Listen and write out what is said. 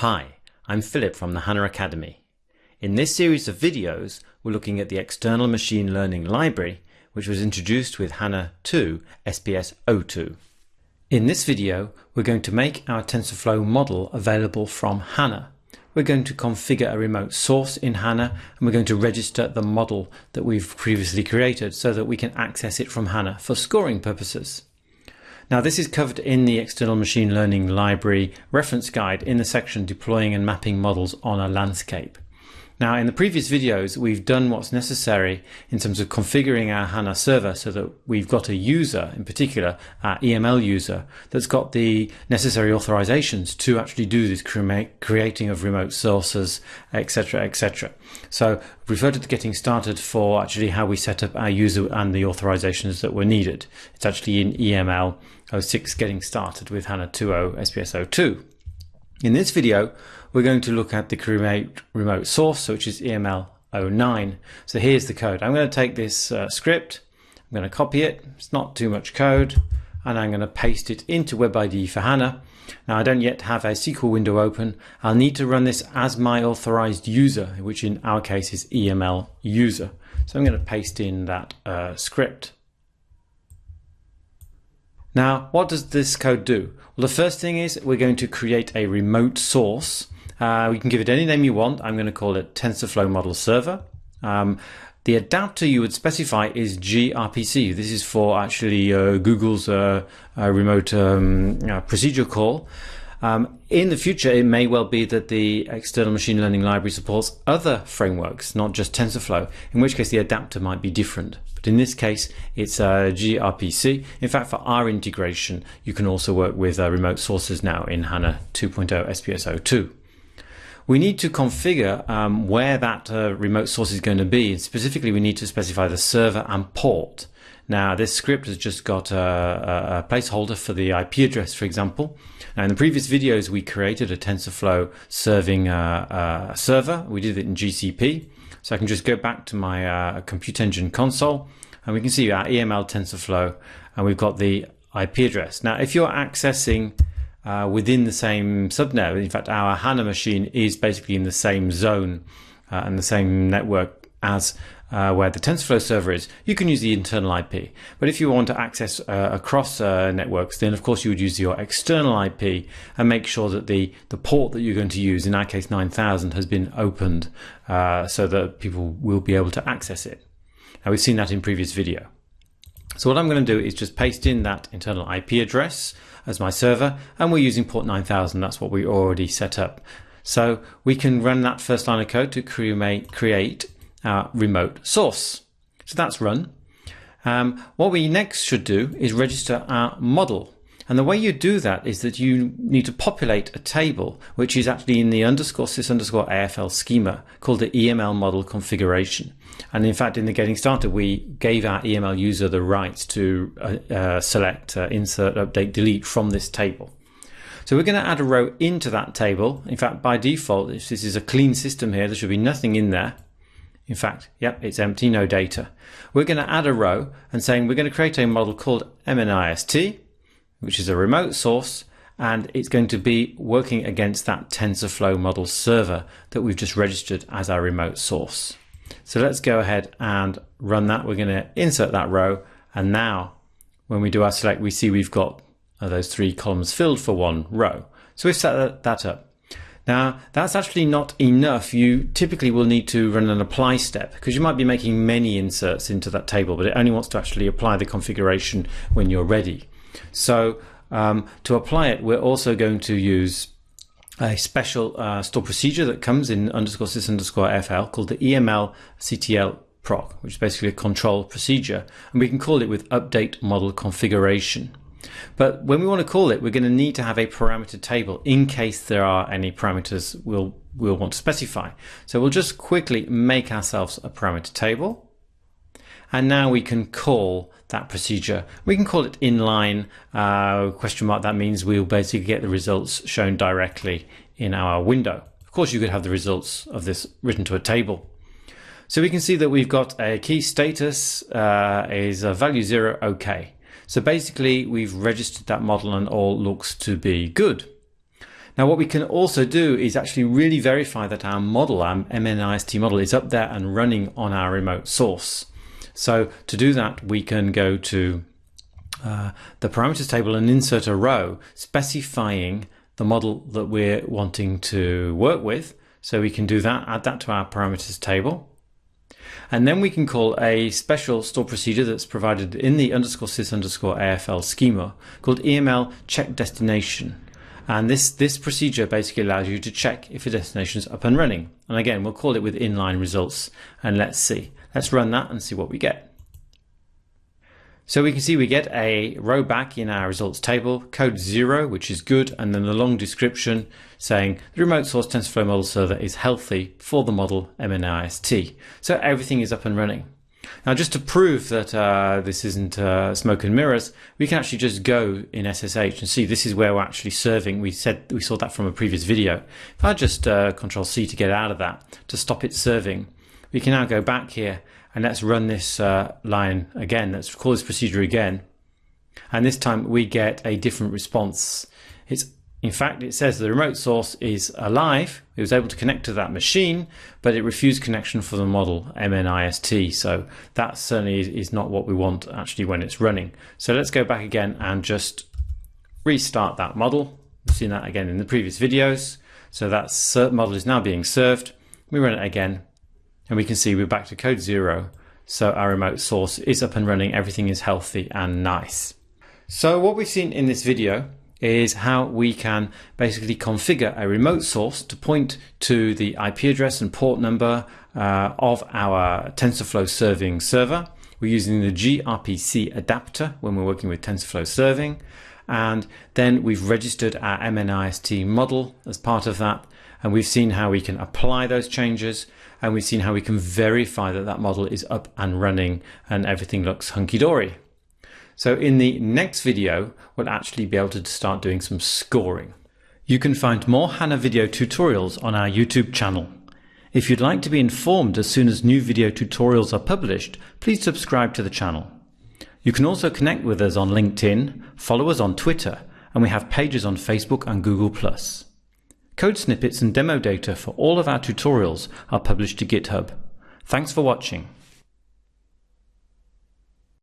Hi, I'm Philip from the HANA Academy. In this series of videos, we're looking at the external machine learning library, which was introduced with HANA 2 SPS 02. In this video, we're going to make our TensorFlow model available from HANA. We're going to configure a remote source in HANA and we're going to register the model that we've previously created so that we can access it from HANA for scoring purposes. Now this is covered in the External Machine Learning Library reference guide in the section Deploying and Mapping Models on a Landscape. Now in the previous videos we've done what's necessary in terms of configuring our HANA server so that we've got a user, in particular our EML user, that's got the necessary authorizations to actually do this creating of remote sources, etc, etc. So refer to the getting started for actually how we set up our user and the authorizations that were needed. It's actually in EML 06 getting started with HANA 2.0 SPS 02. In this video, we're going to look at the create remote source, which is EML 09. So here's the code. I'm going to take this uh, script, I'm going to copy it, it's not too much code, and I'm going to paste it into WebIDE for HANA. Now I don't yet have a SQL window open. I'll need to run this as my authorized user, which in our case is EML user. So I'm going to paste in that uh, script. Now, what does this code do? Well, the first thing is we're going to create a remote source. Uh, we can give it any name you want. I'm going to call it TensorFlow Model Server. Um, the adapter you would specify is gRPC. This is for actually uh, Google's uh, uh remote um, procedure call. Um, in the future, it may well be that the external machine learning library supports other frameworks, not just TensorFlow, in which case the adapter might be different. But in this case, it's uh, gRPC. In fact, for our integration, you can also work with uh, remote sources now in HANA 2.0 SPS 02. We need to configure um, where that uh, remote source is going to be. Specifically, we need to specify the server and port. Now, this script has just got a, a placeholder for the IP address, for example. Now, in the previous videos, we created a TensorFlow serving uh, a server. We did it in GCP. So I can just go back to my uh, Compute Engine console and we can see our EML TensorFlow and we've got the IP address. Now, if you're accessing uh, within the same subnet, in fact, our HANA machine is basically in the same zone uh, and the same network as uh, where the TensorFlow server is, you can use the internal IP. But if you want to access uh, across uh, networks, then of course you would use your external IP and make sure that the, the port that you're going to use, in our case 9000, has been opened uh, so that people will be able to access it. Now we've seen that in previous video. So what I'm going to do is just paste in that internal IP address as my server, and we're using port 9000. That's what we already set up. So we can run that first line of code to create, create our remote source. So that's run. Um, what we next should do is register our model. And the way you do that is that you need to populate a table, which is actually in the underscore sys underscore AFL schema called the EML model configuration. And in fact, in the getting started, we gave our EML user the rights to uh, uh, select, uh, insert, update, delete from this table. So we're going to add a row into that table. In fact, by default, if this is a clean system here, there should be nothing in there. In fact, yep, it's empty, no data. We're going to add a row and saying we're going to create a model called MNIST, which is a remote source, and it's going to be working against that TensorFlow model server that we've just registered as our remote source. So let's go ahead and run that. We're going to insert that row. And now when we do our select, we see we've got those three columns filled for one row. So we've set that up. Now, that's actually not enough. You typically will need to run an apply step because you might be making many inserts into that table, but it only wants to actually apply the configuration when you're ready. So um, to apply it, we're also going to use a special uh, store procedure that comes in underscore sys underscore AFL called the EML CTL proc, which is basically a control procedure. And we can call it with update model configuration. But when we want to call it, we're going to need to have a parameter table in case there are any parameters we'll, we'll want to specify. So we'll just quickly make ourselves a parameter table. And now we can call that procedure. We can call it inline uh, question mark. That means we'll basically get the results shown directly in our window. Of course, you could have the results of this written to a table. So we can see that we've got a key status uh, is a value zero, okay. So basically we've registered that model and all looks to be good. Now, what we can also do is actually really verify that our model, our MNIST model, is up there and running on our remote source. So to do that, we can go to uh, the parameters table and insert a row specifying the model that we're wanting to work with. So we can do that, add that to our parameters table. And then we can call a special store procedure that's provided in the underscore sys underscore AFL schema called EML check destination. And this, this procedure basically allows you to check if your destination is up and running. And again, we'll call it with inline results. And let's see. Let's run that and see what we get. So we can see we get a row back in our results table, code zero, which is good, and then a long description saying the remote source TensorFlow model server is healthy for the model MNIST. So everything is up and running. Now, just to prove that uh, this isn't uh, smoke and mirrors, we can actually just go in SSH and see this is where we're actually serving. We said we saw that from a previous video. If I just uh, Control C to get out of that to stop it serving, we can now go back here and let's run this uh, line again. Let's call this procedure again. And this time we get a different response. It's in fact, it says the remote source is alive. It was able to connect to that machine, but it refused connection for the model MNIST. So that certainly is not what we want actually when it's running. So let's go back again and just restart that model. We've seen that again in the previous videos. So that model is now being served. We run it again and we can see we're back to code zero. So our remote source is up and running. Everything is healthy and nice. So what we've seen in this video is how we can basically configure a remote source to point to the IP address and port number uh, of our TensorFlow serving server. We're using the gRPC adapter when we're working with TensorFlow serving. And then we've registered our MNIST model as part of that. And we've seen how we can apply those changes and we've seen how we can verify that that model is up and running and everything looks hunky-dory. So in the next video, we'll actually be able to start doing some scoring. You can find more HANA video tutorials on our YouTube channel. If you'd like to be informed as soon as new video tutorials are published, please subscribe to the channel. You can also connect with us on LinkedIn, follow us on Twitter, and we have pages on Facebook and Google+. Code snippets and demo data for all of our tutorials are published to GitHub. Thanks for watching.